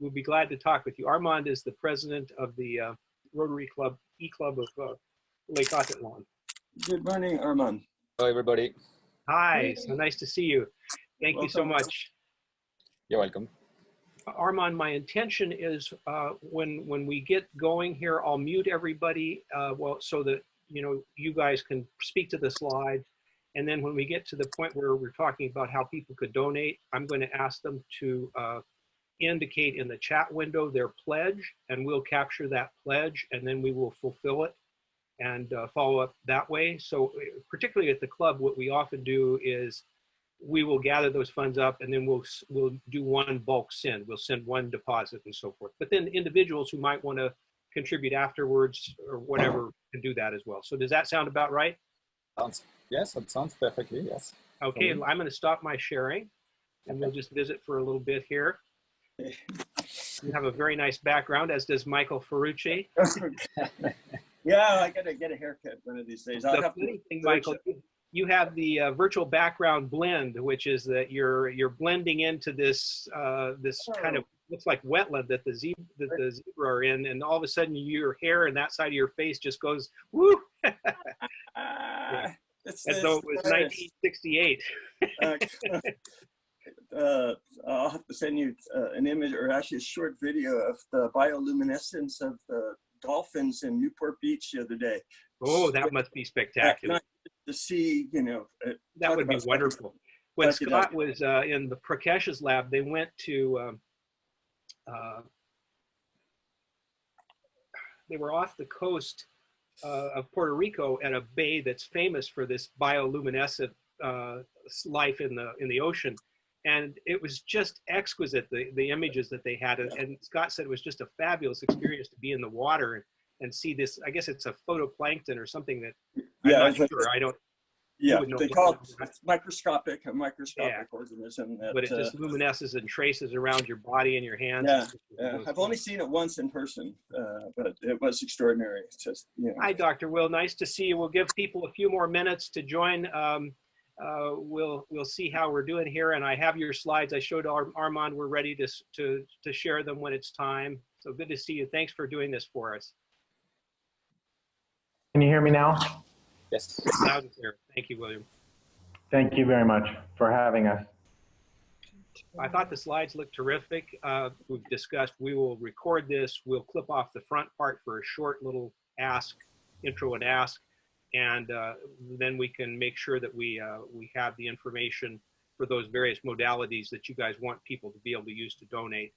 we'll be glad to talk with you. Armand is the president of the uh, Rotary Club, E-Club of uh, Lake Atitlan. Good morning, Armand. Hello, everybody. Hi, so nice to see you. Thank you so much. You're welcome. Armand, my intention is uh, when when we get going here, I'll mute everybody, uh, well, so that you know you guys can speak to the slide. And then when we get to the point where we're talking about how people could donate, I'm going to ask them to uh, indicate in the chat window their pledge, and we'll capture that pledge, and then we will fulfill it and uh, follow up that way. So uh, particularly at the club, what we often do is we will gather those funds up and then we'll we'll do one bulk send. We'll send one deposit and so forth. But then individuals who might want to contribute afterwards or whatever can do that as well. So does that sound about right? Sounds, yes, that sounds perfectly, yes. Okay. I'm going to stop my sharing and we'll just visit for a little bit here. You have a very nice background, as does Michael Ferrucci. yeah, I gotta get a haircut one of these days. I'll The have funny thing, Michael, you- have the uh, virtual background blend, which is that you're you're blending into this uh, this kind of looks like wetland that the zebra that the zebra are in, and all of a sudden your hair and that side of your face just goes woo, it's as though it was virus. 1968. Uh, I'll have to send you uh, an image or actually a short video of the bioluminescence of the dolphins in Newport Beach the other day. Oh, that must be spectacular. To see, you know, uh, That would be wonderful. When Scott was uh, in the Prakesh's lab, they went to, um, uh, they were off the coast uh, of Puerto Rico at a bay that's famous for this bioluminescent uh, life in the in the ocean, and it was just exquisite the the images that they had. And, and Scott said it was just a fabulous experience to be in the water and, and see this. I guess it's a phytoplankton or something that I'm Yeah, not like- sure. I don't Yeah, they call it microscopic, a microscopic organism. That, but it uh, just luminesces and traces around your body and your hands. Yeah, Yeah, I've only seen it once in person, uh, but it was extraordinary. It's just, you know, Hi, Dr. Will. Nice to see you. We'll give people a few more minutes to join. Um, uh, we'll we'll see how we're doing here, and I have your slides. I showed Ar- Armand. We're ready to to to share them when it's time. So good to see you. Thanks for doing this for us. Can you hear me now? Yes. Loud and clear. Thank you, William. Thank you very much for having us. I thought the slides looked terrific. Uh, we've discussed, we will record this. We'll clip off the front part for a short little ask, intro and ask. And uh, then we can make sure that we, uh, we have the information for those various modalities that you guys want people to be able to use to donate.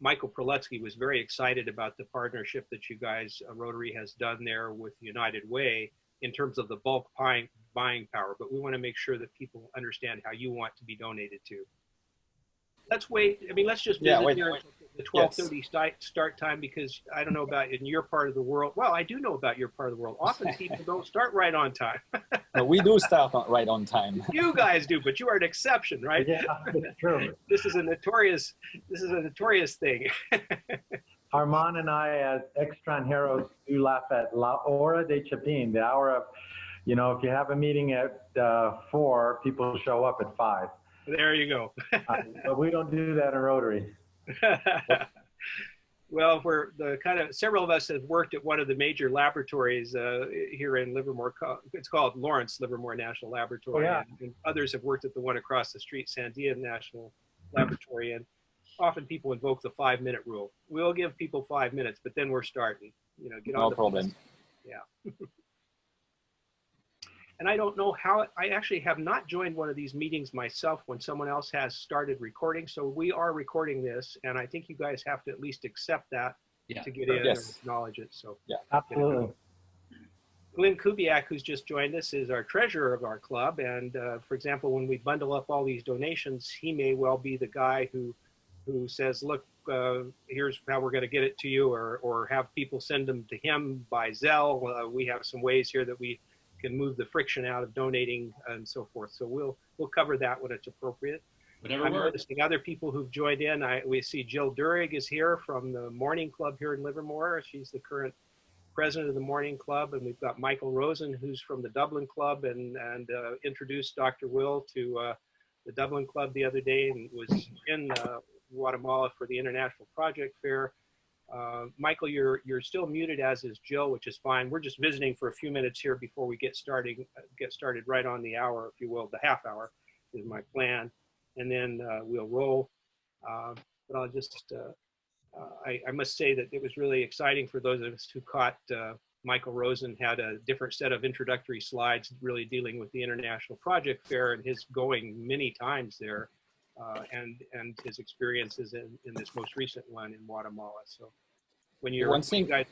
Michael Proletsky was very excited about the partnership that you guys, uh, Rotary has done there with United Way in terms of the bulk buying, buying power, but we want to make sure that people understand how you want to be donated to. Let's wait. I mean, let's just Yeah, visit wait. the twelve thirty start, start time because I don't know about in your part of the world. Well, I do know about your part of the world. Often people don't start right on time. No, we do start on, right on time. You guys do, but you are an exception, right? Yeah, true. This is a notorious. This is a notorious thing. Armand and I, as extranjeros, do laugh at la hora de chapin, the hour of, you know, if you have a meeting at uh, four, people show up at five. There you go. Uh, But we don't do that in Rotary. well, we're the kind of several of us have worked at one of the major laboratories uh, here in Livermore. It's called Lawrence Livermore National Laboratory. Oh, yeah. and, and others have worked at the one across the street, Sandia National Laboratory. And often people invoke the five minute rule. We'll give people five minutes, but then we're starting. You know, get on No the problem. And I don't know how, I actually have not joined one of these meetings myself when someone else has started recording. So we are recording this and I think you guys have to at least accept that Yeah. to get in Yes. and acknowledge it. So yeah, Absolutely. Glenn Kubiak, who's just joined us, is our treasurer of our club. And uh, for example, when we bundle up all these donations, he may well be the guy who, who says, look, uh, here's how we're going to get it to you, or, or have people send them to him by Zelle. Uh, we have some ways here that we can move the friction out of donating and so forth. So we'll, we'll cover that when it's appropriate. Whatever I'm works. noticing other people who've joined in. I, we see Jill Durig is here from the Morning Club here in Livermore. She's the current president of the Morning Club, and we've got Michael Rosen, who's from the Dublin Club, and and uh, introduced Dr. Will to uh, the Dublin Club the other day, and was in uh, Guatemala for the International Project Fair. Uh, Michael, you're you're still muted, as is Jill, which is fine. We're just visiting for a few minutes here before we get starting get started right on the hour, if you will, the half hour is my plan, and then uh, we'll roll. Uh, but I'll just uh, uh, I, I must say that it was really exciting for those of us who caught uh, Michael Rosen had a different set of introductory slides really dealing with the International Project Fair and his going many times there uh, and, and his experiences in, in this most recent one in Guatemala. So when you're, One thing- you guys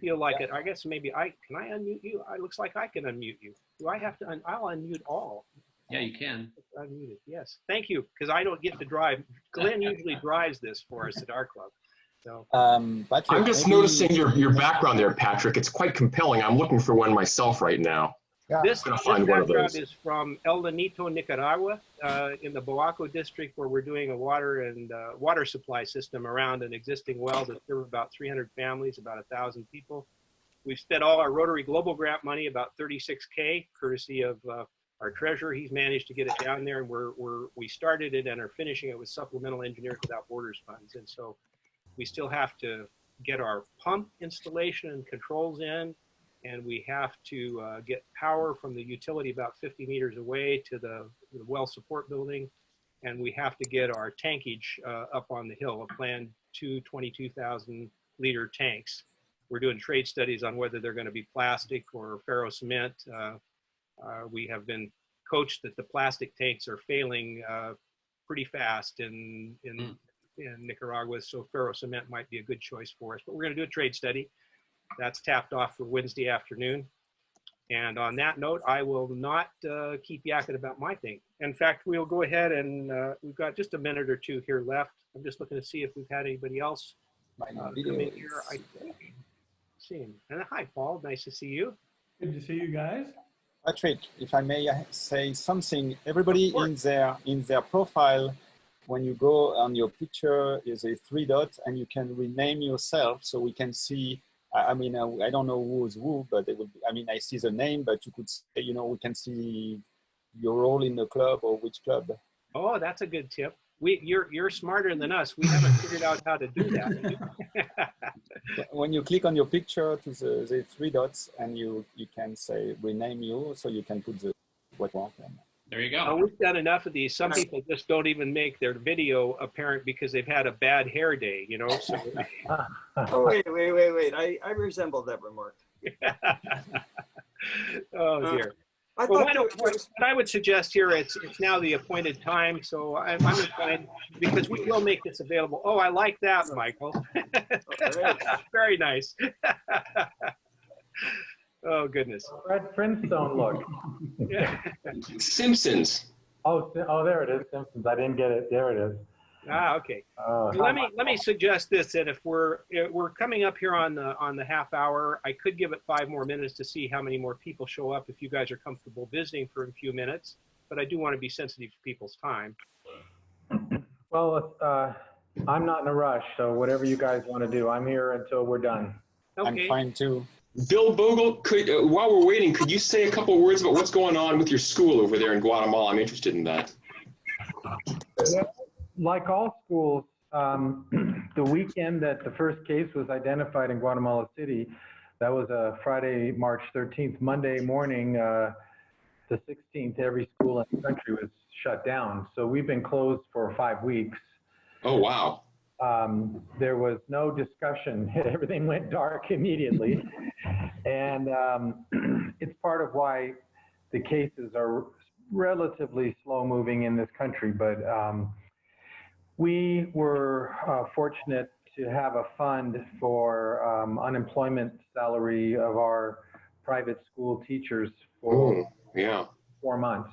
feel like it, I guess maybe I, can I unmute you? It looks like I can unmute you. Do I have to, un- I'll unmute all. Yeah, you can. Unmuted, yes. Thank you, because I don't get to drive. Glenn usually drives this for us at our club. So, Um, Patrick, I'm just maybe- noticing your, your background there, Patrick. It's quite compelling. I'm looking for one myself right now. This, this find one of those. is from El Lanito, Nicaragua, uh, in the Boaco district, where we're doing a water and uh, water supply system around an existing well that serves about 300 families, about a thousand people. We've spent all our Rotary Global Grant money, about 36k, courtesy of uh, our treasurer. He's managed to get it down there, and we're, we're we started it and are finishing it with supplemental Engineers Without Borders funds, and so we still have to get our pump installation and controls in and we have to uh, get power from the utility about 50 meters away to the, the well support building. And we have to get our tankage uh, up on the hill, a planned two 22,000 liter tanks. We're doing trade studies on whether they're going to be plastic or ferro cement. Uh, uh, we have been coached that the plastic tanks are failing uh, pretty fast in, in, Mm. in Nicaragua, so ferro cement might be a good choice for us. But we're going to do a trade study. That's tapped off for Wednesday afternoon. And on that note, I will not uh, keep yakking about my thing. In fact, we'll go ahead and uh, we've got just a minute or two here left. I'm just looking to see if we've had anybody else uh, come in here. I think. See him. And hi, Paul. Nice to see you. Good to see you guys. Patrick, if I may uh, say something, everybody in their in their profile, when you go on your picture, is a three dots, and you can rename yourself, so we can see. I I mean, uh, I don't know who's who, but it would. Be, I mean, I see the name, but you could say, you know, we can see your role in the club or which club. Oh, that's a good tip. We, you're, you're smarter than us. We haven't figured out how to do that. When you click on your picture to the, the three dots, and you you can say rename you, so you can put the what you want. And There you Uh, go. we've done enough of these. Some people just don't even make their video apparent because they've had a bad hair day, you know? So, Oh, wait, wait, wait, wait. I, I resemble that remark. oh dear. I Well, thought why there don't, what was- what I would suggest here, it's, it's now the appointed time, so I'm, I'm inclined, because we will make this available. Oh, I like that, Michael. Very nice. Oh, goodness. Fred Flintstone look. Yeah. Simpsons. Oh, oh, there it is, Simpsons. I didn't get it. There it is. Ah, okay. Oh, Let me, let me suggest this, that if we're, if we're coming up here on the, on the half hour, I could give it five more minutes to see how many more people show up if you guys are comfortable visiting for a few minutes. But I do want to be sensitive to people's time. Well, uh, I'm not in a rush, so whatever you guys want to do, I'm here until we're done. Okay. I'm fine too. Bill Bogle, could uh, while we're waiting, could you say a couple words about what's going on with your school over there in Guatemala? I'm interested in that. Like all schools, um, the weekend that the first case was identified in Guatemala City, that was a Friday, March 13th. Monday morning, uh, the 16th, every school in the country was shut down. So we've been closed for five weeks. Oh wow. Um, there was no discussion. Everything went dark immediately. and um, it's part of why the cases are relatively slow moving in this country. But um, we were uh, fortunate to have a fund for um, unemployment salary of our private school teachers for Oh yeah. four months.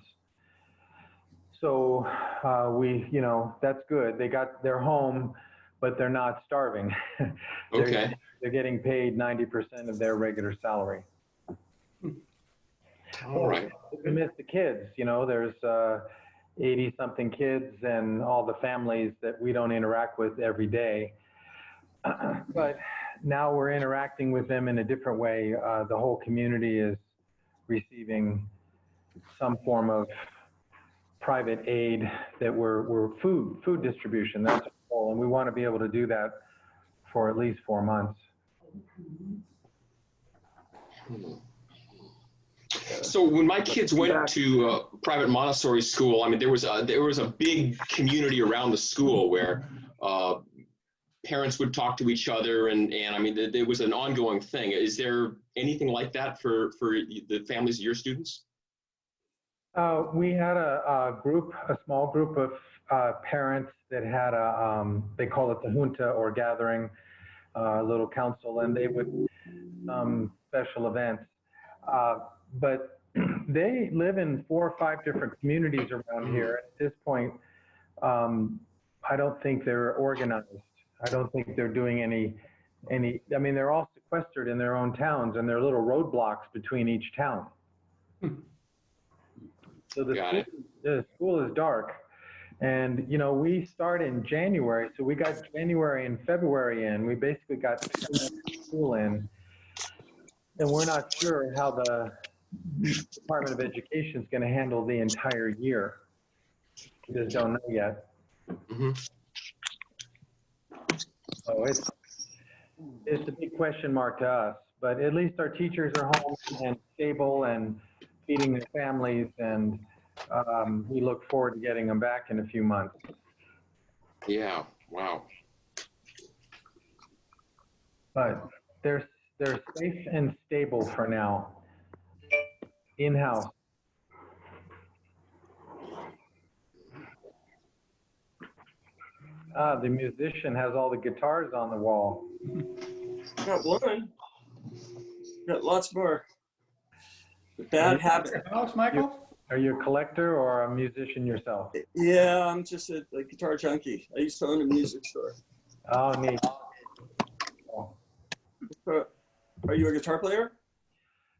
So uh, we, you know, that's good. They got their home, but they're not starving. They're- Okay. They're getting paid 90% of their regular salary. All right. We miss the kids, you know, there's 80 something kids and all the families that we don't interact with every day. But now we're interacting with them in a different way. Uh, the whole community is receiving some form of private aid that we're, we're food, food distribution. That's what And we want to be able to do that for at least four months. So when my kids went to uh, private Montessori school, I mean, there was a, there was a big community around the school where uh, parents would talk to each other, and and I mean, there, there was an ongoing thing. Is there anything like that for for the families of your students? Uh, we had a, a group, a small group of uh, parents that had a, um, they call it the junta or gathering, uh, little council, and they would, um, special events. Uh, but they live in four or five different communities around here. At this point, um, I don't think they're organized. I don't think they're doing any, any, I mean, they're all sequestered in their own towns and there are little roadblocks between each town. So the Got school, it. the school is dark. And, you know, we start in January, so we got January and February in. We basically got two months of school in. And we're not sure how the Department of Education is going to handle the entire year. We just don't know yet. Mhm. So it's, it's a big question mark to us, but at least our teachers are home and stable and feeding their families and um, we look forward to getting them back in a few months. Yeah. Wow. But they're, they're safe and stable for now. In-house. Ah, the musician has all the guitars on the wall. Got one. Got lots more. The bad habit. House, Michael? Are you a collector or a musician yourself? Yeah, I'm just a, a guitar junkie. I used to own a music store. Oh, neat. Are you a guitar player?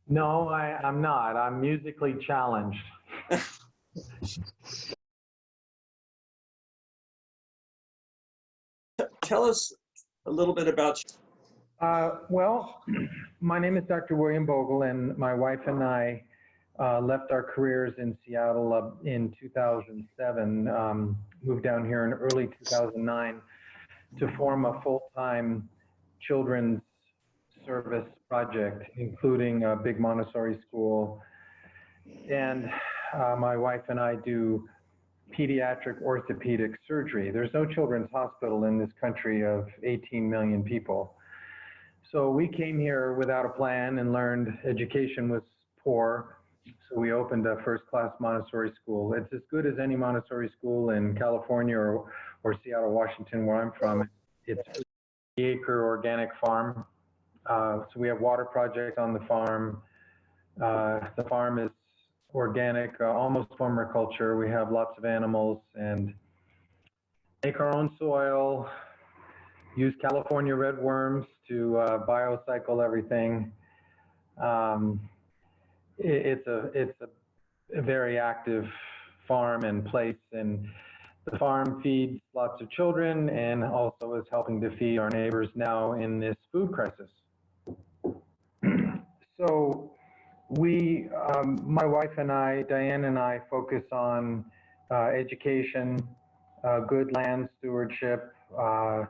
No, I, I'm not. I'm musically challenged. Tell us a little bit about Uh, well, my name is Dr. William Bogle, and my wife and I uh, left our careers in Seattle uh, in 2007, um, moved down here in early 2009 to form a full-time children's service project, including a big Montessori school. And uh, my wife and I do pediatric orthopedic surgery. There's no children's hospital in this country of 18 million people. So we came here without a plan and learned education was poor. So we opened a first-class Montessori school. It's as good as any Montessori school in California or, or Seattle, Washington, where I'm from. It's a acre organic farm. Uh, so we have water projects on the farm. Uh, the farm is organic, uh, almost permaculture. We have lots of animals and make our own soil, use California red worms to uh, biocycle everything. Um, it's a it's a, a very active farm and place, and the farm feeds lots of children and also is helping to feed our neighbors now in this food crisis. so we, um, my wife and I, Diane and I, focus on uh, education, uh, good land stewardship, uh,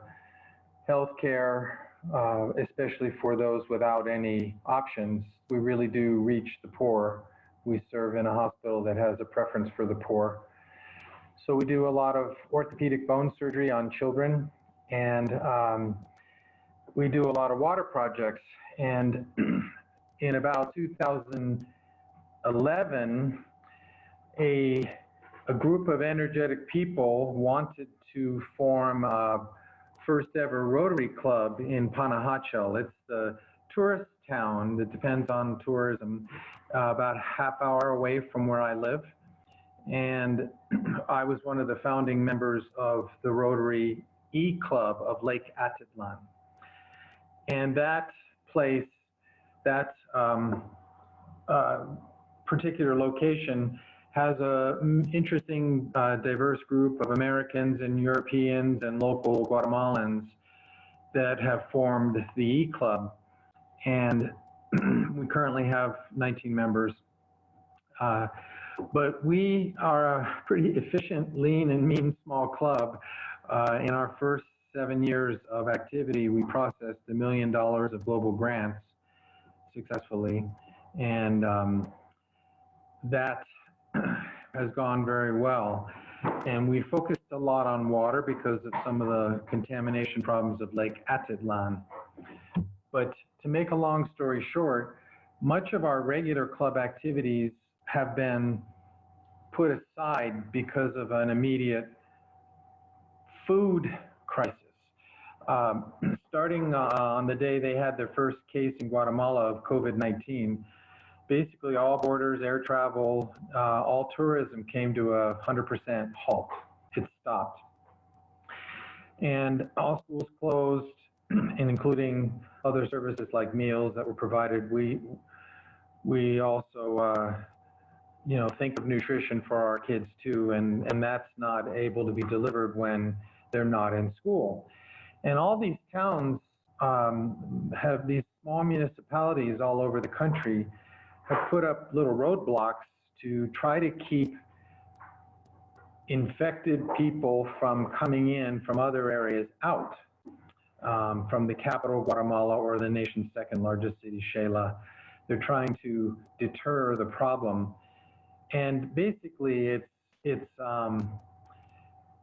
healthcare, uh, especially for those without any options. We really do reach the poor. We serve in a hospital that has a preference for the poor. So we do a lot of orthopedic bone surgery on children, and um, we do a lot of water projects. And in about 2011, a, a group of energetic people wanted to form a first ever Rotary Club in Panajachel. It's the tourist town that depends on tourism, uh, about half hour away from where I live. And I was one of the founding members of the Rotary E Club of Lake Atitlan. And that place, that um, uh, particular location has a mm, interesting, uh, diverse group of Americans and Europeans and local Guatemalans that have formed the E Club. And we currently have 19 members. Uh, but we are a pretty efficient, lean, and mean small club. Uh, in our first seven years of activity, we processed a million dollars of global grants successfully. And um, that has gone very well. And we focused a lot on water because of some of the contamination problems of Lake Atitlan. But to make a long story short, much of our regular club activities have been put aside because of an immediate food crisis. Um, starting uh, on the day they had their first case in Guatemala of COVID-19, basically all borders, air travel, uh, all tourism came to a 100% halt. It stopped. And all schools closed, and including other services like meals that were provided. We, we also, uh, you know, think of nutrition for our kids too, and, and that's not able to be delivered when they're not in school. And all these towns um, have these small municipalities all over the country have put up little roadblocks to try to keep infected people from coming in from other areas out, um, from the capital, Guatemala, or the nation's second largest city, Xela. They're trying to deter the problem. And basically, it's, it's, um,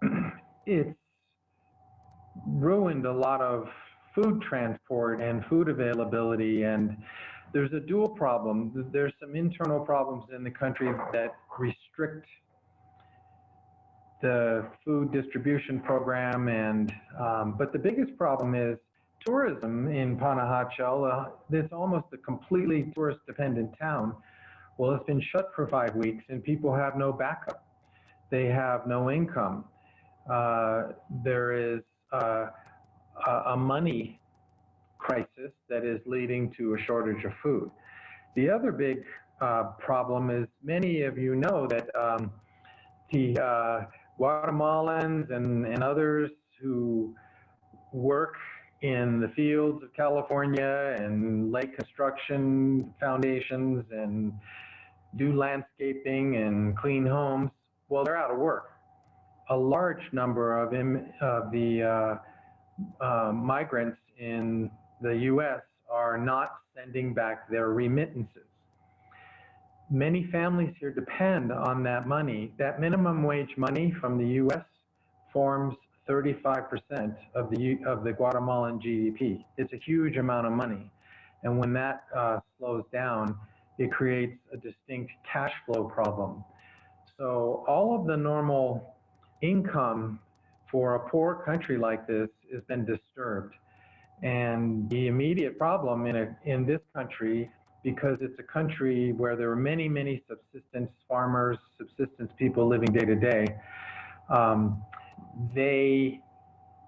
it's ruined a lot of food transport and food availability and there's a dual problem. There's some internal problems in the country that restrict the food distribution program and um, but the biggest problem is tourism in Panajachel. Uh, it's almost a completely tourist dependent town. Well, it's been shut for five weeks and people have no backup. They have no income. Uh, there is uh, a money crisis that is leading to a shortage of food. The other big uh, problem is many of you know that um, the uh, Guatemalans and, and others who work in the fields of California and lake construction foundations and do landscaping and clean homes, well, they're out of work. A large number of, of the uh, uh, migrants in the US are not sending back their remittances. Many families here depend on that money. That minimum wage money from the US forms 35% of the, of the Guatemalan GDP. It's a huge amount of money. And when that uh, slows down, it creates a distinct cash flow problem. So all of the normal income for a poor country like this has been disturbed. And the immediate problem in, a, in this country, because it's a country where there are many, many subsistence farmers, subsistence people living day to day, um, they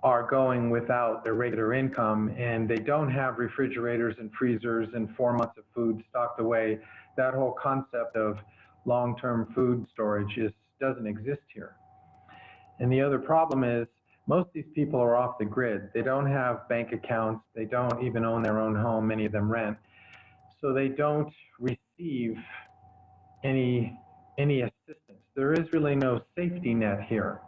are going without their regular income and they don't have refrigerators and freezers and four months of food stocked away. That whole concept of long-term food storage is, doesn't exist here. And the other problem is most of these people are off the grid. They don't have bank accounts. They don't even own their own home. Many of them rent. So they don't receive any, any assistance. There is really no safety net here.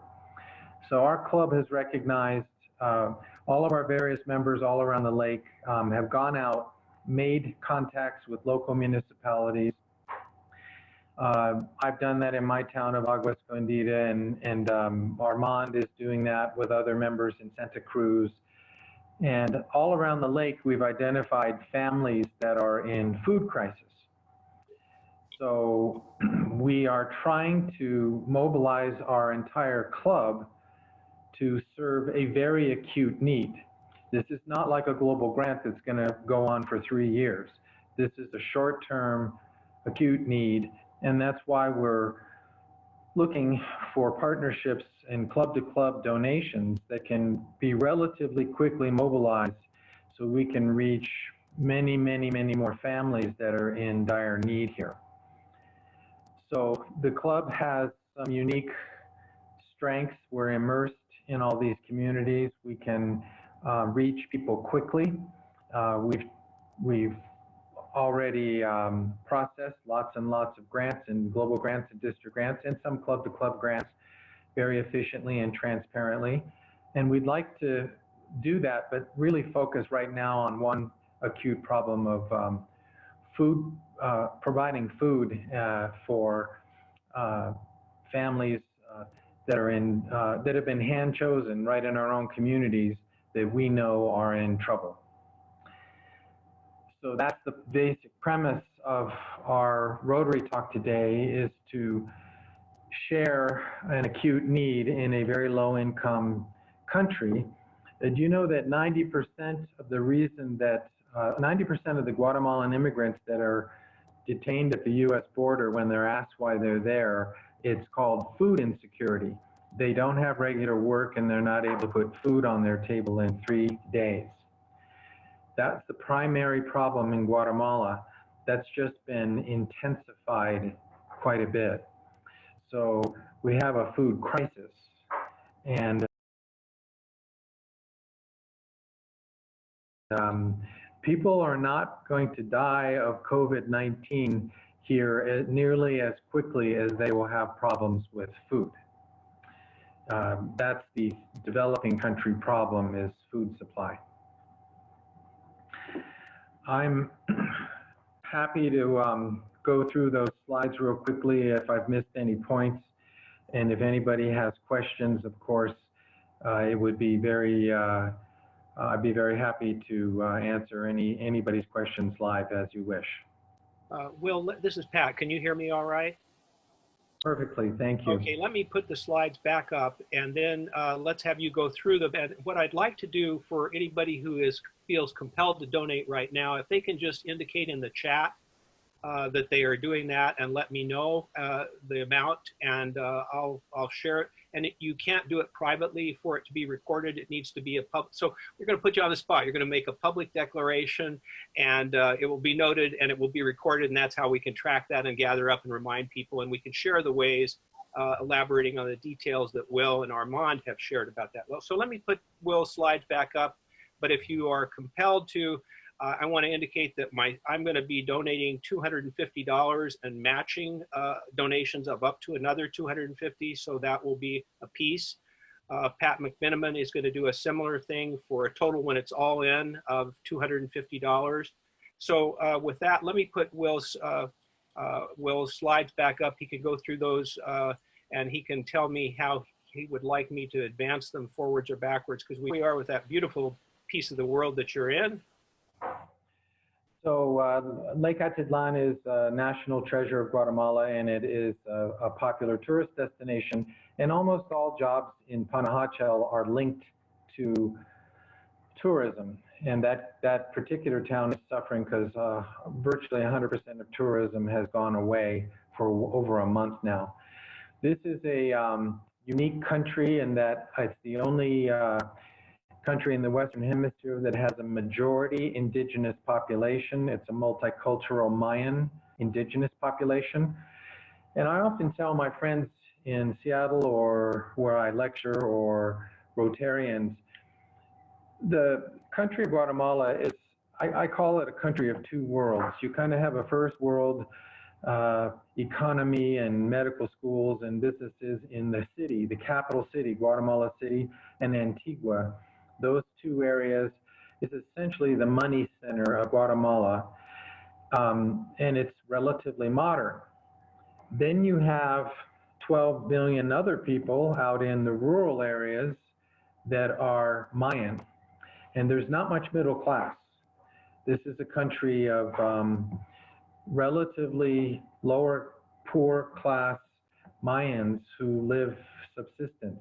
So our club has recognized uh, all of our various members all around the lake um, have gone out, made contacts with local municipalities, uh, I've done that in my town of Agua Escondida, and, and um, Armand is doing that with other members in Santa Cruz. And all around the lake, we've identified families that are in food crisis. So we are trying to mobilize our entire club to serve a very acute need. This is not like a global grant that's going to go on for three years. This is a short-term acute need and that's why we're looking for partnerships and club to club donations that can be relatively quickly mobilized so we can reach many, many, many more families that are in dire need here. So the club has some unique strengths. We're immersed in all these communities. We can uh, reach people quickly. Uh, we've, we've already um, processed lots and lots of grants and global grants and district grants and some club to club grants very efficiently and transparently. and we'd like to do that, but really focus right now on one acute problem of um, food, uh, providing food uh, for uh, families uh, that are in, uh, that have been hand chosen right in our own communities that we know are in trouble. So that's the basic premise of our Rotary Talk today is to share an acute need in a very low income country. Did you know that 90% of the reason that, 90% uh, of the Guatemalan immigrants that are detained at the US border when they're asked why they're there, it's called food insecurity. They don't have regular work and they're not able to put food on their table in three days. That's the primary problem in Guatemala. That's just been intensified quite a bit. So we have a food crisis. And um, people are not going to die of COVID-19 here nearly as quickly as they will have problems with food. Um, that's the developing country problem is food supply. I'm happy to um, go through those slides real quickly if I've missed any points. And if anybody has questions, of course, uh, it would be very, uh, I'd be very happy to uh, answer any anybody's questions live as you wish. Uh, Will, this is Pat. Can you hear me all right? Perfectly, thank you. Okay, let me put the slides back up and then uh, let's have you go through them. And what I'd like to do for anybody who is feels compelled to donate right now, if they can just indicate in the chat uh, that they are doing that and let me know uh, the amount and uh, I'll, I'll share it. And it, you can't do it privately for it to be recorded. It needs to be a public. So we're going to put you on the spot. You're going to make a public declaration and uh, it will be noted and it will be recorded. And that's how we can track that and gather up and remind people. And we can share the ways uh, elaborating on the details that Will and Armand have shared about that. Well, so let me put Will's slides back up. But if you are compelled to, uh, I want to indicate that my I'm going to be donating $250 and matching uh, donations of up to another 250. So that will be a piece. Uh, Pat McMiniman is going to do a similar thing for a total when it's all in of $250. So uh, with that, let me put Will's uh, uh, Will's slides back up. He can go through those and he can tell me how he would like me to advance them forwards or backwards because we are with that beautiful piece of the world that you're in. So uh, Lake Atitlan is a national treasure of Guatemala, and it is a, a, popular tourist destination. And almost all jobs in Panajachel are linked to tourism. And that, that particular town is suffering because uh, virtually 100% of tourism has gone away for over a month now. This is a um, unique country in that it's the only uh, country in the Western Hemisphere that has a majority indigenous population. It's a multicultural Mayan indigenous population. And I often tell my friends in Seattle or where I lecture or Rotarians, the country of Guatemala is, I, I call it a country of two worlds. You kind of have a first world uh, economy and medical schools and businesses in the city, the capital city, Guatemala City and Antigua those two areas is essentially the money center of Guatemala, um, and it's relatively modern. Then you have 12 million other people out in the rural areas that are Mayan, and there's not much middle class. This is a country of um, relatively lower poor class Mayans who live subsistence.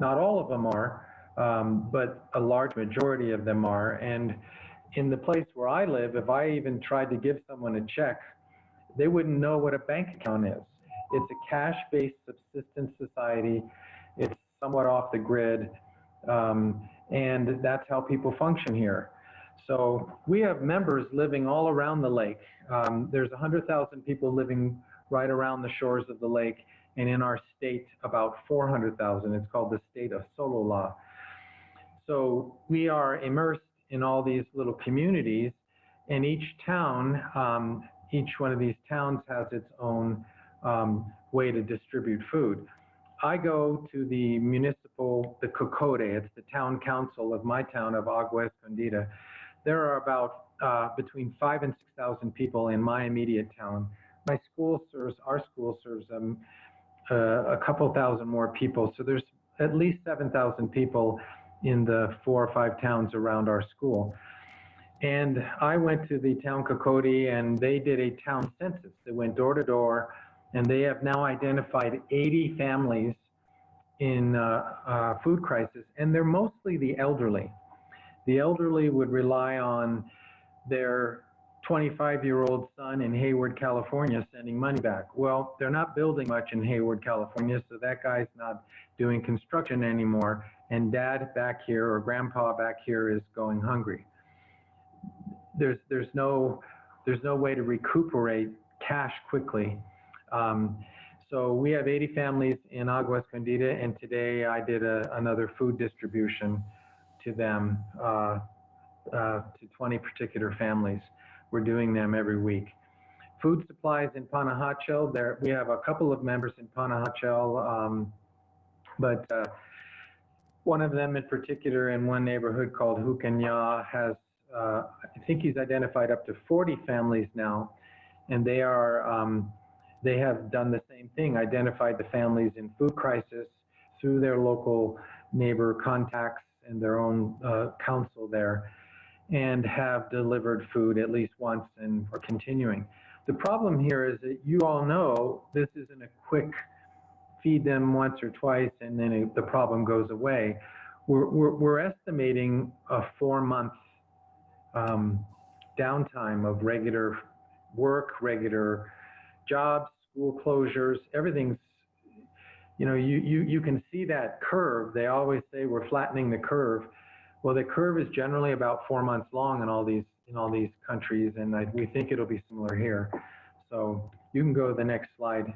Not all of them are, um, but a large majority of them are. And in the place where I live, if I even tried to give someone a check, they wouldn't know what a bank account is. It's a cash-based subsistence society. It's somewhat off the grid, um, and that's how people function here. So we have members living all around the lake. Um, there's 100,000 people living right around the shores of the lake, and in our state, about 400,000. It's called the state of Sololá. So we are immersed in all these little communities, and each town, um, each one of these towns has its own um, way to distribute food. I go to the municipal, the COCODE, it's the town council of my town of Agua Escondida. There are about uh, between five and 6,000 people in my immediate town. My school serves, our school serves um, uh, a couple thousand more people. So there's at least 7,000 people in the four or five towns around our school. And I went to the town COCODE and they did a town census. They went door to door and they have now identified 80 families in uh, uh, food crisis, and they're mostly the elderly. The elderly would rely on their 25-year-old son in Hayward, California, sending money back. Well, they're not building much in Hayward, California, so that guy's not doing construction anymore, and dad back here or grandpa back here is going hungry. There's, there's, no, there's no way to recuperate cash quickly. Um, so we have 80 families in Agua Escondida, and today I did a, another food distribution to them, uh, uh, to 20 particular families. We're doing them every week. Food supplies in Panajachel, there, we have a couple of members in Panajachel, um, but uh, one of them in particular in one neighborhood called Jucanyá has, uh, I think he's identified up to 40 families now, and they are, um, they have done the same thing, identified the families in food crisis through their local neighbor contacts and their own uh, council there and have delivered food at least once and are continuing. The problem here is that you all know this isn't a quick feed them once or twice and then it, the problem goes away. We're, we're, we're estimating a four month um, downtime of regular work, regular jobs, school closures, everything's, you know, you, you, you can see that curve. They always say we're flattening the curve. Well, the curve is generally about four months long in all these, in all these countries, and I, we think it'll be similar here. So you can go to the next slide.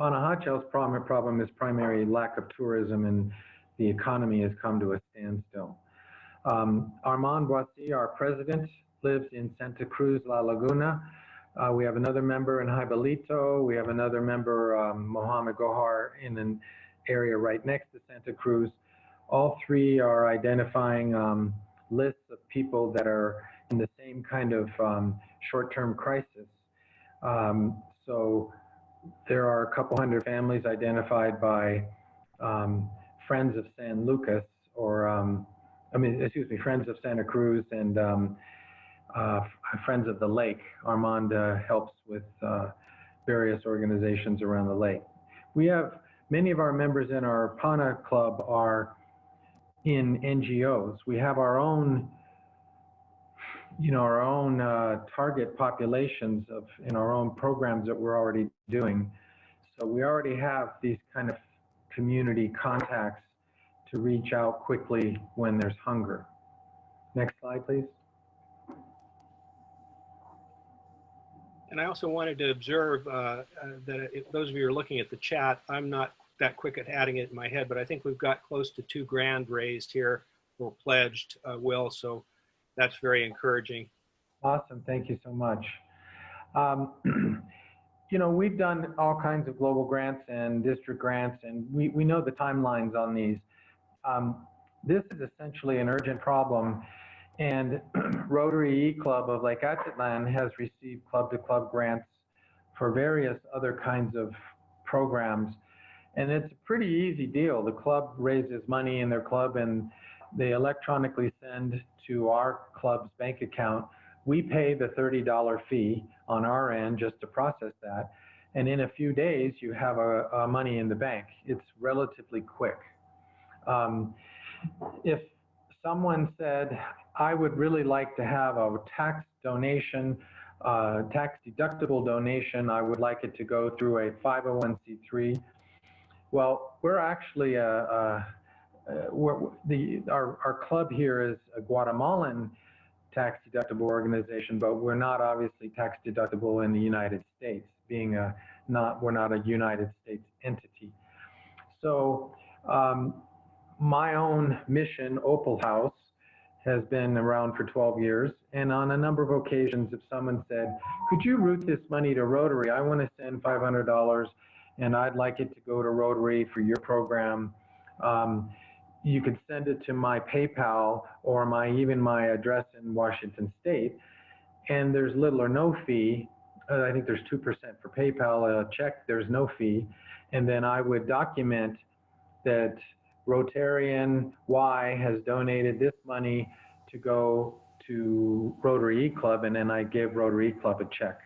Panajachel's problem, problem is primary lack of tourism and the economy has come to a standstill. Um, Armand Boissy, our president, lives in Santa Cruz, La Laguna. Uh, we have another member in Jaibalito. We have another member, um, Mohammed Gohar, in an area right next to Santa Cruz. All three are identifying um, lists of people that are in the same kind of um, short-term crisis. Um, so there are a couple hundred families identified by um, Friends of San Lucas or um, I mean, excuse me, Friends of Santa Cruz and uh, Friends of the Lake. Armand uh, helps with uh, various organizations around the lake. We have many of our members in our PANA club are in NGOs. We have our own, you know, our own uh, target populations of in our own programs that we're already doing. So we already have these kind of community contacts to reach out quickly when there's hunger. Next slide, please. And I also wanted to observe uh, uh, that if those of you are looking at the chat, I'm not that quick at adding it in my head, but I think we've got close to two grand raised here or pledged, uh, Will. So that's very encouraging. Awesome. Thank you so much. Um, you know, we've done all kinds of global grants and district grants, and we, we know the timelines on these. Um, this is essentially an urgent problem, and Rotary E Club of Lake Atitlan has received club-to-club grants for various other kinds of programs. And it's a pretty easy deal. The club raises money in their club and they electronically send to our club's bank account. We pay the $30 fee on our end just to process that. And in a few days, you have a, a money in the bank. It's relatively quick. Um, if someone said, I would really like to have a tax donation, uh, tax deductible donation, I would like it to go through a 501c3. Well, we're actually a, a, a we're, the our our club here is a Guatemalan tax deductible organization, but we're not obviously tax deductible in the United States, being a not we're not a United States entity. So um, my own mission, Opal House, has been around for 12 years, And on a number of occasions, if someone said, could you route this money to Rotary? I want to send $500 and I'd like it to go to Rotary for your program. Um, you could send it to my PayPal or my even my address in Washington State, and there's little or no fee. Uh, I think there's two percent for PayPal. A check, there's no fee, and then I would document that Rotarian Y has donated this money to go to Rotary E Club, and then I give Rotary E Club a check.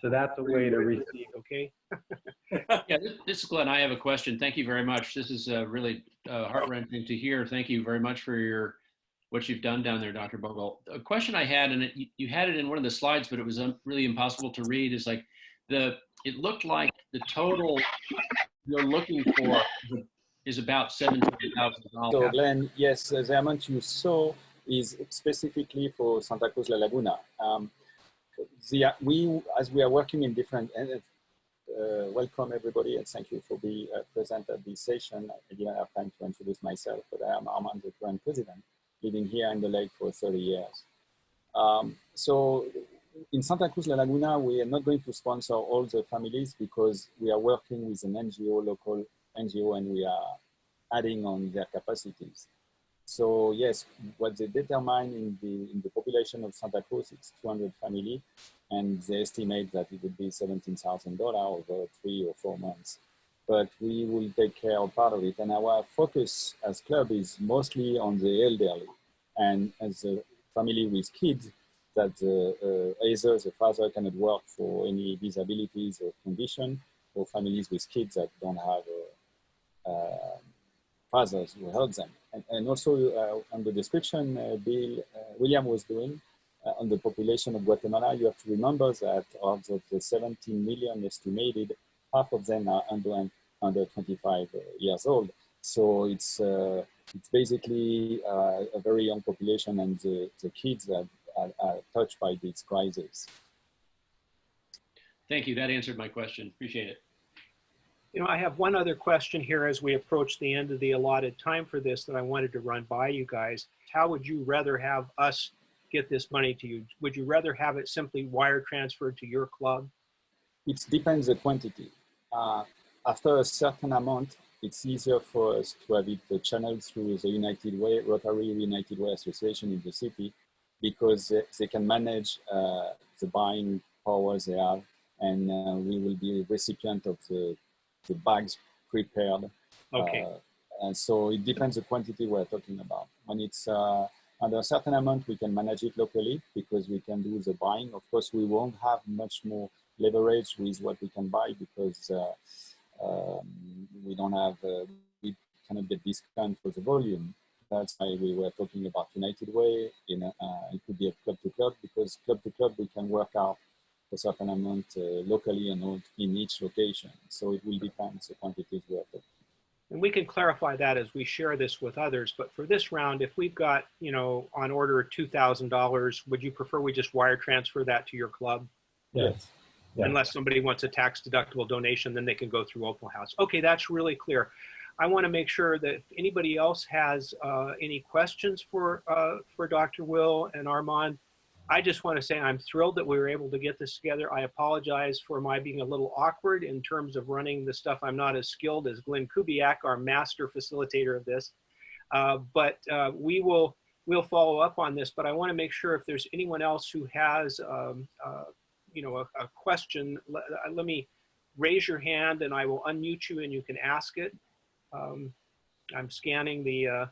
So that's a way to receive. Okay, Yeah, this, is Glenn. I have a question. Thank you very much. This is uh, really uh, heart wrenching to hear. Thank you very much for your what you've done down there, Dr. Bogle. A question I had, and it, you- you had it in one of the slides, but it was um, really impossible to read. Is like the it looked like the total you're looking for is about seventeen thousand So dollars. Glenn, yes, the amount you saw is specifically for Santa Cruz La Laguna. Um, the, we, as we are working in different, and uh, welcome everybody and thank you for being uh, present at this session. I didn't have time to introduce myself, but I am Armand, the current president, living here in the lake for 30 years. Um, so in Santa Cruz La Laguna, we are not going to sponsor all the families because we are working with an NGO, local NGO, and we are adding on their capacities. So yes, what they determine in the in the population of Santa Cruz, it's 200 family, and they estimate that it would be $17,000 over three or four months. But we will take care of part of it, and our focus as club is mostly on the elderly, and as a family with kids, that the, uh, either the father cannot work for any disabilities or condition, or families with kids that don't have uh, fathers who help them. And, and also uh, on the description uh, Bill uh, William was doing uh, on the population of Guatemala, you have to remember that of the, the 17 million estimated, half of them are under, under 25 years old. So it's, uh, it's basically uh, a very young population and the, the kids that are, are touched by this crisis. Thank you. That answered my question. Appreciate it. You know, I have one other question here as we approach the end of the allotted time for this that I wanted to run by you guys. How would you rather have us get this money to you? Would you rather have it simply wire transferred to your club? It depends the quantity. Uh, after a certain amount, it's easier for us to have it channeled through the United Way, Rotary United Way Association in the city, because they, they can manage uh, the buying power they have, and uh, we will be recipient of the, the bags prepared. Okay, Uh, and so it depends the quantity we're talking about. When it's uh, under a certain amount, we can manage it locally because we can do the buying. Of course, we won't have much more leverage with what we can buy because uh, um, we don't have, uh, we cannot get discount for the volume. That's why we were talking about United Way. In uh, it could be a club to club because club to club we can work out a certain amount uh, locally and in each location. So it will depend the quantities we are talking. and we can clarify that as we share this with others. But for this round, if we've got, you know, on order $2,000, would you prefer we just wire transfer that to your club? Yes. Yeah. Unless somebody wants a tax deductible donation, then they can go through Opal House. Okay, that's really clear. I want to make sure that if anybody else has uh, any questions for uh, for Dr. Will and Armand, I just want to say I'm thrilled that we were able to get this together. I apologize for my being a little awkward in terms of running the stuff. I'm not as skilled as Glenn Kubiak, our master facilitator of this. Uh, but uh, we will we'll follow up on this. But I want to make sure if there's anyone else who has um, uh, you know a, a question, let, uh, let me raise your hand and I will unmute you and you can ask it. Um, I'm scanning the uh,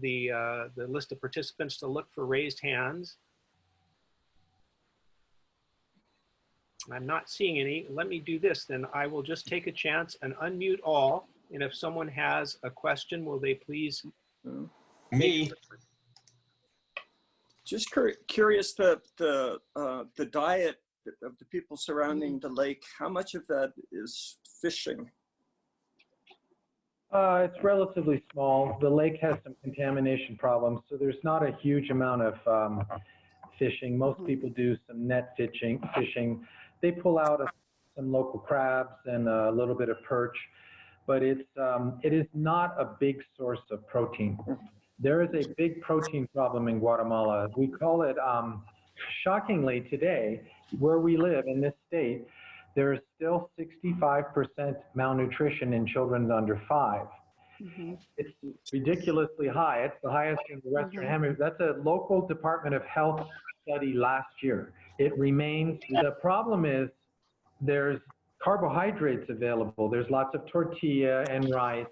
the uh, the list of participants to look for raised hands. I'm not seeing any. Let me do this then. I will just take a chance and unmute all. And if someone has a question, will they please? Me, Just cur- curious, the, the, uh, the diet of the people surrounding the lake, how much of that is fishing? Uh, it's relatively small. The lake has some contamination problems, so there's not a huge amount of um, fishing. Most people do some net fishing. Fishing. They pull out a, some local crabs and a little bit of perch, but it's um, it is not a big source of protein. there is a big protein problem in Guatemala. We call it, um, shockingly today, where we live in this state, there is still 65% malnutrition in children under five. Mhm. It's ridiculously high. It's the highest in the Western Mhm. Hemisphere. That's a local Department of Health study last year. It remains, the problem is there's carbohydrates available. There's lots of tortilla and rice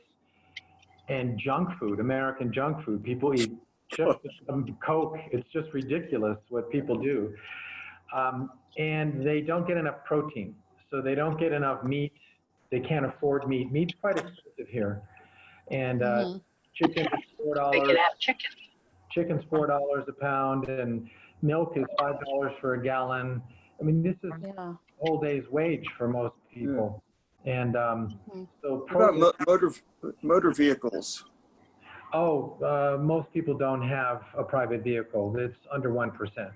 and junk food, American junk food. People eat just some Coke. It's just ridiculous what people do. Um, and they don't get enough protein. So they don't get enough meat. They can't afford meat. Meat's quite expensive here. And uh, Mhm. chicken's four dollars. Chicken's four dollars a pound, and milk is five dollars for a gallon. I mean, this is Yeah. a whole day's wage for most people. And um, Mhm. so, What about mo- motor, motor vehicles? oh, uh, most people don't have a private vehicle. It's under one percent.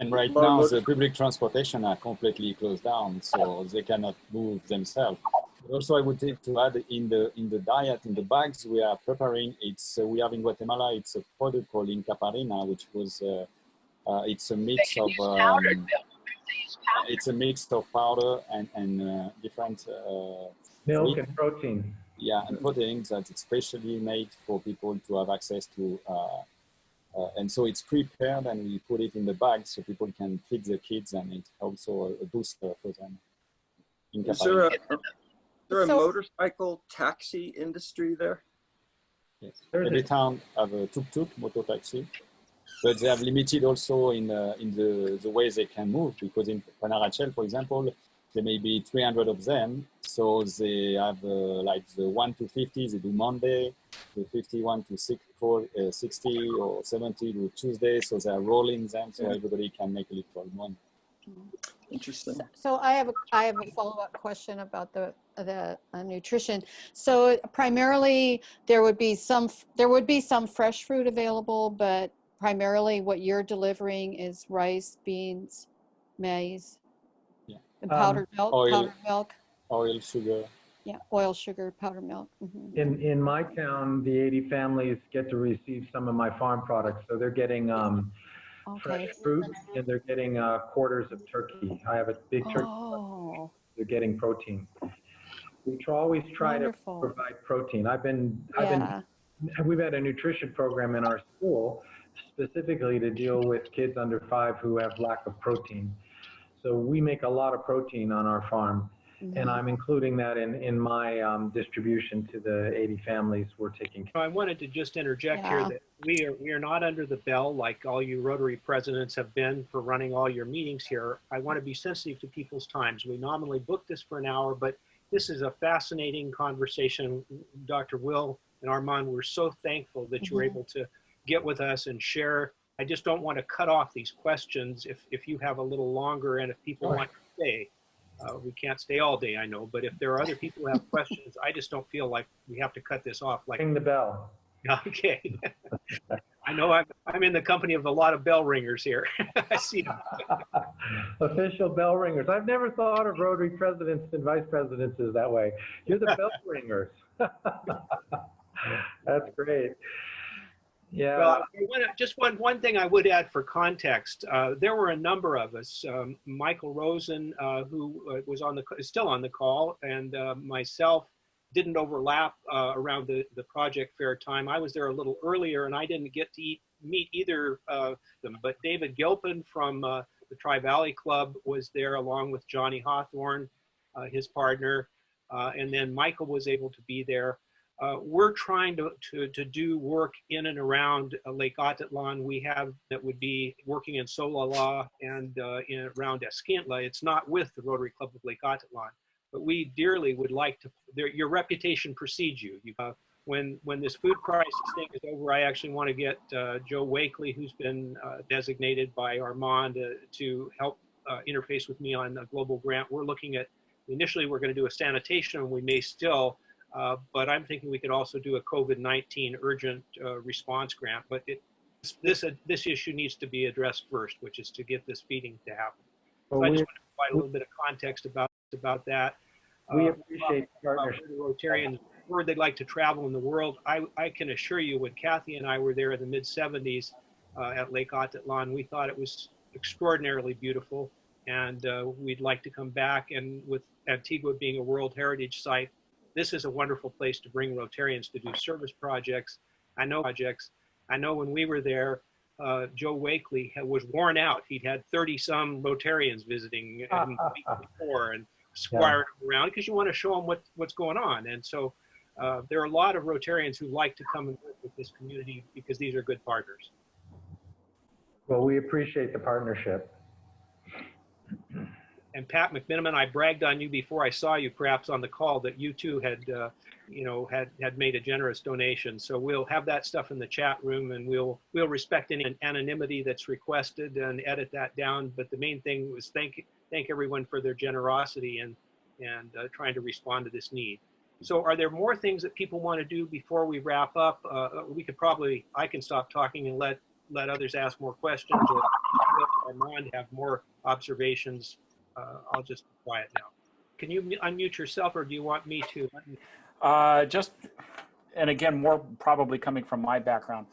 And right Well, now, look- the public transportation are completely closed down, so they cannot move themselves. Also, I would take to add in the in the diet, in the bags we are preparing. It's uh, we have in Guatemala. It's a product called Incaparina, which was uh, uh, it's a mix of um, it's a mix of powder and and uh, different uh, Milk Meat. and protein. yeah and proteins that it's specially made for people to have access to. Uh, uh, and so it's prepared and we put it in the bag so people can feed the kids and it's also a, a booster for them. Inca Is there a, is there a So- motorcycle taxi industry there? Yes. There's Every town have a tuk-tuk, motor taxi, but they have limited also in uh, in the, the way they can move because in Panajachel, for example, there may be 300 of them. So they have uh, like the 1 to 50, they do Monday, the 51 to 6, uh, 60 or 70 do Tuesday. So they are rolling them so Yeah. everybody can make a little money. Interesting. So I have, a I have a follow-up question about the, the uh, nutrition. So primarily, there would be some, f- there would be some fresh fruit available, but primarily what you're delivering is rice, beans, maize, Yeah. and Um, powdered milk, oil. powdered milk, Oil, sugar, yeah, oil, sugar, powdered milk. mhm. In, in my town, the 80 families get to receive some of my farm products. So they're getting um, fresh fruit and they're getting uh, quarters of turkey. I have a big turkey. Oh, They're getting protein. We try, always try to wonderful. provide protein. I've been, I've been we've had a nutrition program in our school specifically to deal with kids under five who have lack of protein. So we make a lot of protein on our farm, and mhm. I'm including that in, in my um, distribution to the 80 families we're taking. Care. I wanted to just interject here that we are, we are not under the bell like all you Rotary presidents have been for running all your meetings here. I want to be sensitive to people's times. We nominally booked this for an hour, but this is a fascinating conversation. Dr. Will and Armand, we're so thankful that you were Mhm. able to get with us and share. I just don't want to cut off these questions if, if you have a little longer and if people Sure. want to stay. Uh, we can't stay all day, I know, but if there are other people who have questions, I just don't feel like we have to cut this off like Ring the bell. Okay. I know I'm, I'm in the company of a lot of bell ringers here. I see. Official bell ringers. I've never thought of Rotary presidents and vice presidents as that way. You're the bell ringers. That's great. Yeah. Well, just one, one thing I would add for context, uh, there were a number of us, um, Michael Rosen, uh, who uh, was on the, still on the call, and uh, myself didn't overlap uh, around the, the project fair time. I was there a little earlier and I didn't get to eat, meet either of them, but David Gilpin from uh, the Tri Valley Club was there along with Johnny Hawthorne, uh, his partner, uh, and then Michael was able to be there. Uh, we're trying to, to, to do work in and around uh, Lake Atitlan. We have that would be working in Solola and uh, in around Escuintla. It's not with the Rotary Club of Lake Atitlan, but we dearly would like to. Your reputation precedes you. you when when this food crisis thing is over, I actually want to get uh, Joe Wakely, who's been uh, designated by Armand uh, to help interface with me on a global grant. We're looking at initially we're going to do a sanitation, and we may still uh, but I'm thinking we could also do a COVID-19 urgent uh, response grant. But it, this uh, this issue needs to be addressed first, which is to get this feeding to happen. So Well, I just want to provide a little bit of context about about that. we Uh, appreciate the Rotarians word they'd like to travel in the world. I, I can assure you when Kathy and I were there in the mid 70s uh, at Lake Atitlan, we thought it was extraordinarily beautiful and uh, we'd like to come back. And with Antigua being a World Heritage Site, this is a wonderful place to bring Rotarians to do service projects. I know projects. I know when we were there, uh, Joe Wakely had, was worn out. He'd had 30 some Rotarians visiting week before and squiring them around because you want to show them what, what's going on. And so uh, there are a lot of Rotarians who like to come and work with this community because these are good partners. Well, we appreciate the partnership. And Pat McMiniman, I bragged on you before I saw you perhaps on the call that you too had, uh, you know, had, had made a generous donation. So we'll have that stuff in the chat room and we'll, we'll respect any anonymity that's requested and edit that down. But the main thing was thank, thank everyone for their generosity and, and uh, trying to respond to this need. So are there more things that people want to do before we wrap up? Uh, we could probably, I can stop talking and let, let others ask more questions or let Armand have more observations. Uh, I'll just be quiet now. Can you unmute yourself or do you want me to? Uh, just, and again, more probably coming from my background.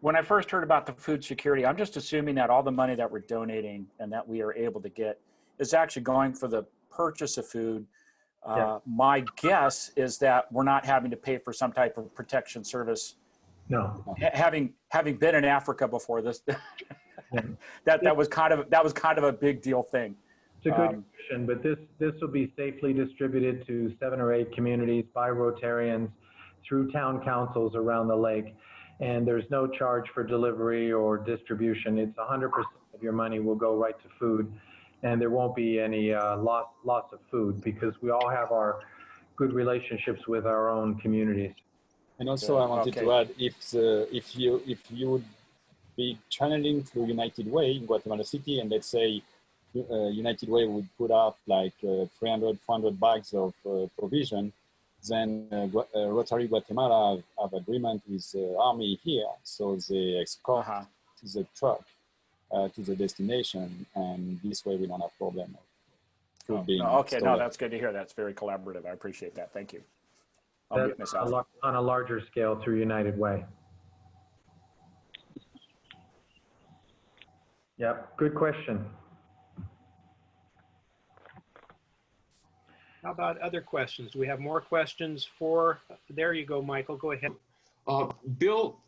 When I first heard about the food security, I'm just assuming that all the money that we're donating and that we are able to get is actually going for the purchase of food. Uh, Yeah. My guess is that we're not having to pay for some type of protection service. No, Ha- Having having been in Africa before this, that that was kind of that was kind of a big deal thing. It's a good Um, question, but this, this will be safely distributed to seven or eight communities by Rotarians through town councils around the lake. And there's no charge for delivery or distribution. It's 100% of your money will go right to food. And there won't be any uh, loss, loss of food because we all have our good relationships with our own communities. And also, Yeah, I wanted okay. to add, if the, if you if you would be channeling through United Way in Guatemala City, and let's say uh, United Way would put up like uh, 300, 400 bags of uh, provision, then uh, uh, Rotary Guatemala have, have agreement with the army here, so they escort Uh-huh. to the truck uh, to the destination, and this way we don't have problem of food being Oh, okay, no, that's good to hear. That's very collaborative. I appreciate that. Thank you. I'll a on a larger scale through United Way. Yep, good question. How about other questions? Do we have more questions for, there you go, Michael, go ahead. Uh, Bill,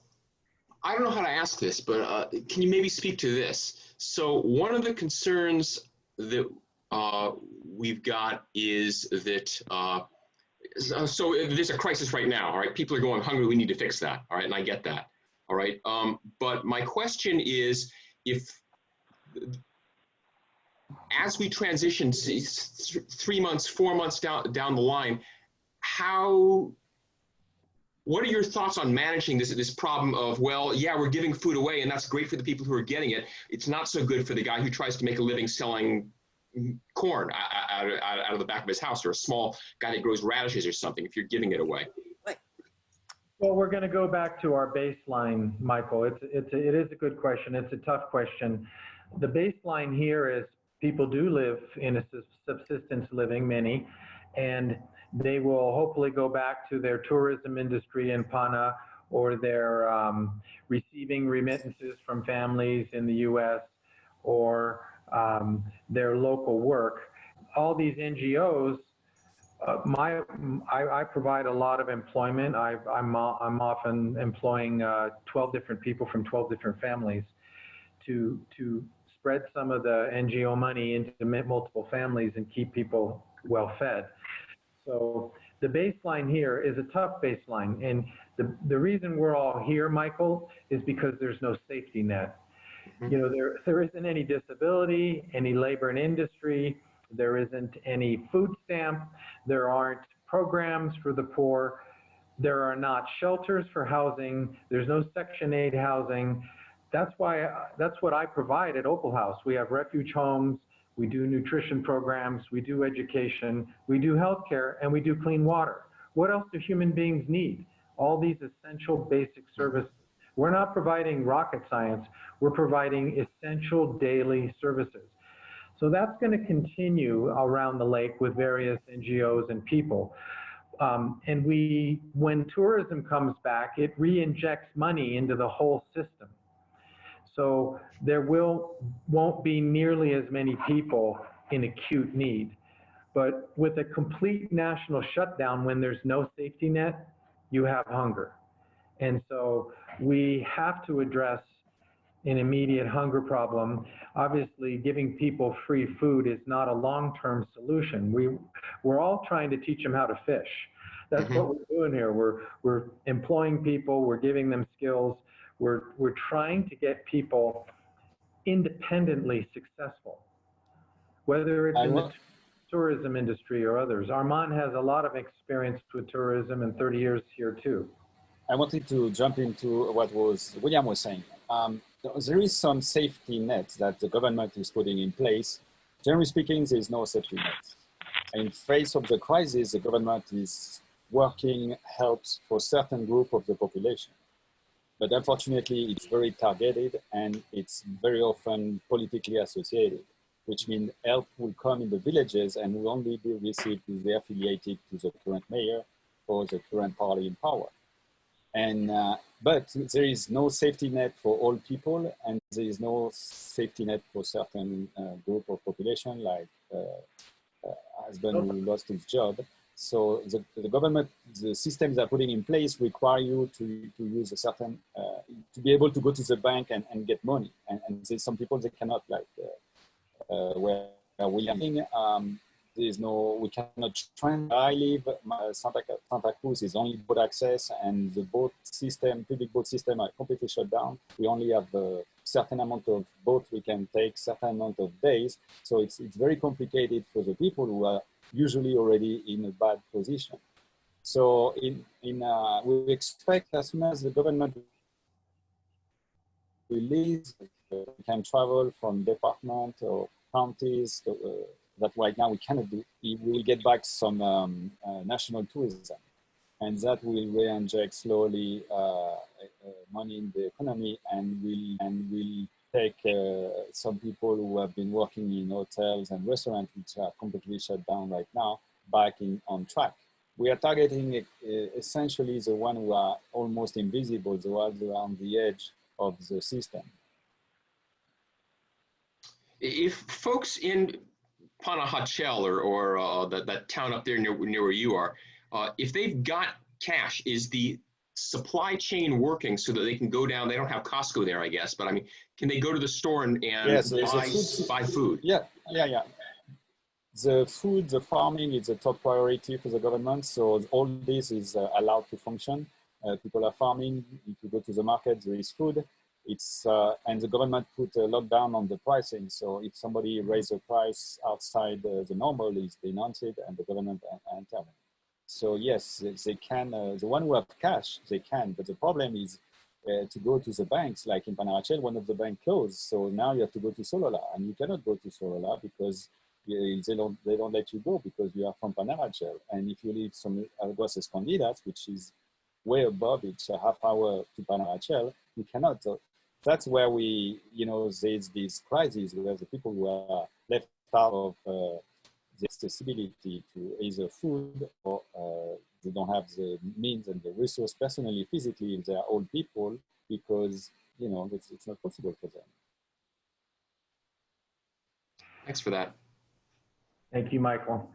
I don't know how to ask this, but uh, can you maybe speak to this? So one of the concerns that uh, we've got is that uh, so there's a crisis right now. All right, people are going hungry. We need to fix that. All right, and I get that. All right, um, but my question is if as we transition three months, four months down down the line, how what are your thoughts on managing this this problem of well yeah we're giving food away and that's great for the people who are getting it it's not so good for the guy who tries to make a living selling corn out, out, out out of the back of his house or a small guy that grows radishes or something if you're giving it away Well, we're going to go back to our baseline, Michael. It's, it's, a- it is a good question. It's a tough question. The baseline here is people do live in a subsistence living, many, and they will hopefully go back to their tourism industry in Pana or their um, receiving remittances from families in the U.S. or um, their local work. All these NGOs uh, my, I, I provide a lot of employment. I, I'm often employing uh, 12 different people from 12 different families to, to spread some of the NGO money into multiple families and keep people well fed. So the baseline here is a tough baseline. And the, the reason we're all here, Michael, is because there's no safety net. Mm-hmm. You know, there, there isn't any disability, any labor and industry, there isn't any food stamp, there aren't programs for the poor, there are not shelters for housing, there's no Section 8 housing. That's why, that's what I provide at Opal House. We have refuge homes, we do nutrition programs, we do education, we do healthcare, and we do clean water. What else do human beings need? All these essential basic services. We're not providing rocket science, we're providing essential daily services. So that's going to continue around the lake with various NGOs and people. Um, and we, when tourism comes back, it re-injects money into the whole system. So there will, won't be nearly as many people in acute need. But with a complete national shutdown, when there's no safety net, you have hunger. And so we have to address an immediate hunger problem. Obviously, giving people free food is not a long-term solution. We, we're all trying to teach them how to fish. That's Mhm. what we're doing here. We're, we're employing people, we're giving them skills. We're, we're trying to get people independently successful, whether it's I in the tourism industry or others. Armand has a lot of experience with tourism and 30 years here too. I wanted to jump into what was William was saying. Um, there is some safety net that the government is putting in place. Generally speaking, there is no safety net. In face of the crisis, the government is working helps for certain group of the population. But unfortunately, it's very targeted and it's very often politically associated, which means help will come in the villages and will only be received if they're affiliated to the current mayor or the current party in power. And, uh, but there is no safety net for all people and there is no safety net for certain uh, group of population like uh, uh, husband who lost his job. So the, the government, the systems they're putting in place require you to, to use a certain, uh, to be able to go to the bank and, and get money. And, and there's some people they cannot like, uh, uh, where, we are living, um, there is no, we cannot train. I live, my Santa, Santa Cruz is only boat access and the boat system, public boat system are completely shut down. We only have a certain amount of boat we can take, certain amount of days. So it's, it's very complicated for the people who are usually already in a bad position. So in, in uh, we expect as soon as the government release, uh, can travel from department or counties to, uh, that right now we cannot do. We will get back some um, uh, national tourism and that will re-inject slowly uh, uh, money in the economy and will and will take uh, some people who have been working in hotels and restaurants which are completely shut down right now back in on track. We are targeting uh, essentially the one who are almost invisible, the ones who are on the edge of the system. If folks in Panajachel or, or uh, that, that town up there near, near where you are, uh, if they've got cash, is the supply chain working so that they can go down? They don't have Costco there, I guess, but I mean, can they go to the store and, and Yes, buy, food- buy food? Yeah, yeah, yeah. The food, the farming is a top priority for the government. So all this is uh, allowed to function. Uh, people are farming. If you go to the market, there is food. It's uh, and the government put a lockdown on the pricing. So if somebody raise a price outside uh, the normal, is denounce it, and the government uh, intervene. So yes, they, they can. Uh, the one who have cash, they can. But the problem is uh, to go to the banks, like in Panajachel, one of the bank closed. So now you have to go to Solola, and you cannot go to Solola because uh, they don't they don't let you go because you are from Panajachel. And if you live some Aguas Escondidas, which is way above it, a half hour to Panajachel, you cannot. So that's where we, you know, there's this crisis where the people who are left out of uh, the accessibility to either food or uh, they don't have the means and the resource personally, physically, if they are old people, because, you know, it's, it's not possible for them. Thanks for that. Thank you, Michael.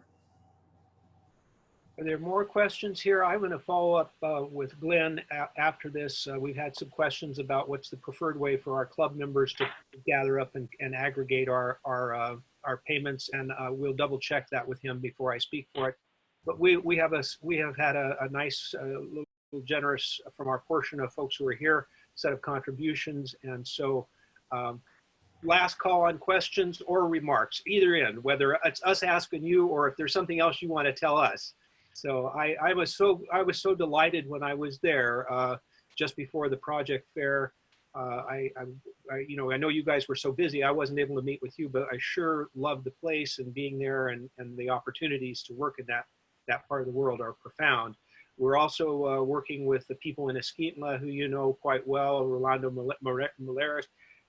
Are there more questions here? I'm going to follow up uh, with Glenn a- after this. Uh, We've had some questions about what's the preferred way for our club members to gather up and, and aggregate our, our, uh, our payments, and uh, we'll double check that with him before I speak for it. But we, we have a, we have had a, a nice, uh, little generous from our portion of folks who are here, set of contributions, and so um, last call on questions or remarks, either end, whether it's us asking you or if there's something else you want to tell us. So I, I was so I was so delighted when I was there uh, just before the project fair. Uh, I, I, I, you know, I know you guys were so busy. I wasn't able to meet with you, but I sure loved the place and being there, and, and the opportunities to work in that that part of the world are profound. We're also uh, working with the people in Escuintla who you know quite well. Rolando Maleras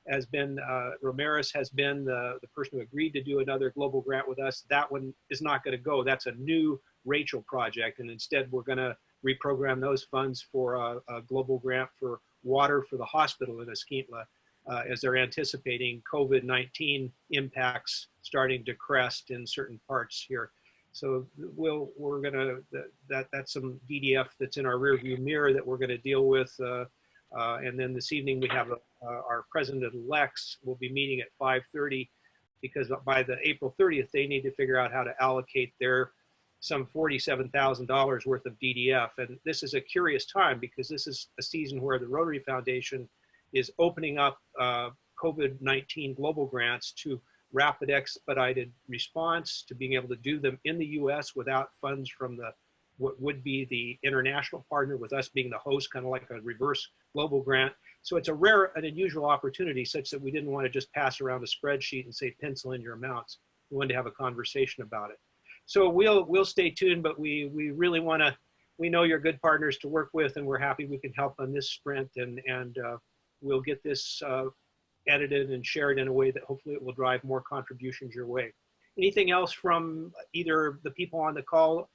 has been uh, Ramirez has been the, the person who agreed to do another global grant with us. That one is not going to go. That's a new Rachel project. And instead, we're going to reprogram those funds for a, a global grant for water for the hospital in Escuintla uh, as they're anticipating COVID-19 impacts starting to crest in certain parts here. So we'll, we're gonna, that- that, that's some DDF that's in our rearview mirror that we're gonna deal with. uh, uh, And then this evening, we have uh, our president-elects will be meeting at 5:30 because by the April 30th, they need to figure out how to allocate their some $47,000 worth of DDF. And this is a curious time because this is a season where the Rotary Foundation is opening up uh, COVID-19 global grants to rapid expedited response, to being able to do them in the US without funds from the what would be the international partner with us being the host, kind of like a reverse global grant. So it's a rare and unusual opportunity such that we didn't want to just pass around a spreadsheet and say, pencil in your amounts. We wanted to have a conversation about it. So we'll, we'll stay tuned, but we, we really want to, we know you're good partners to work with and we're happy we can help on this sprint and, and uh, we'll get this uh, edited and shared in a way that hopefully it will drive more contributions your way. Anything else from either the people on the call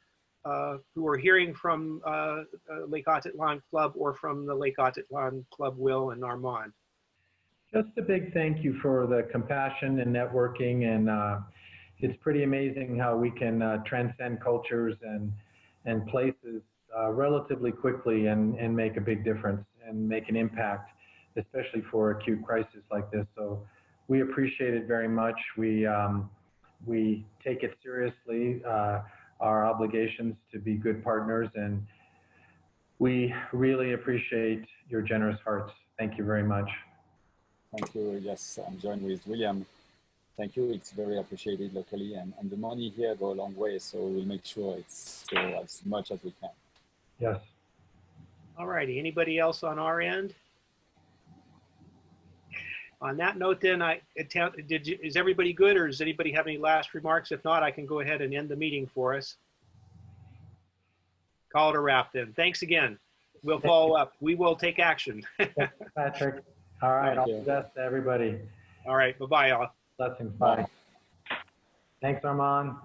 uh, who are hearing from uh, uh, Lake Atitlan Club or from the Lake Atitlan Club Will and Armand? Just a big thank you for the compassion and networking, and uh, it's pretty amazing how we can uh, transcend cultures and and places uh, relatively quickly and and make a big difference and make an impact, especially for acute crisis like this. So we appreciate it very much. We um, we take it seriously. Uh, our obligations to be good partners, and we really appreciate your generous hearts. Thank you very much. Thank you. Yes, I'm joined with William. Thank you. It's very appreciated locally, and, and the money here go a long way. So we'll make sure it's go as much as we can. Yes. All righty, anybody else on our end? On that note, then, I attempt, did you, is everybody good or does anybody have any last remarks? If not, I can go ahead and end the meeting for us. Call it a wrap then. Thanks again. We'll follow up. We will take action. Patrick. All right. Thank all the best to everybody. All right. bye-bye, all. Blessings. Bye. Thanks, Armand.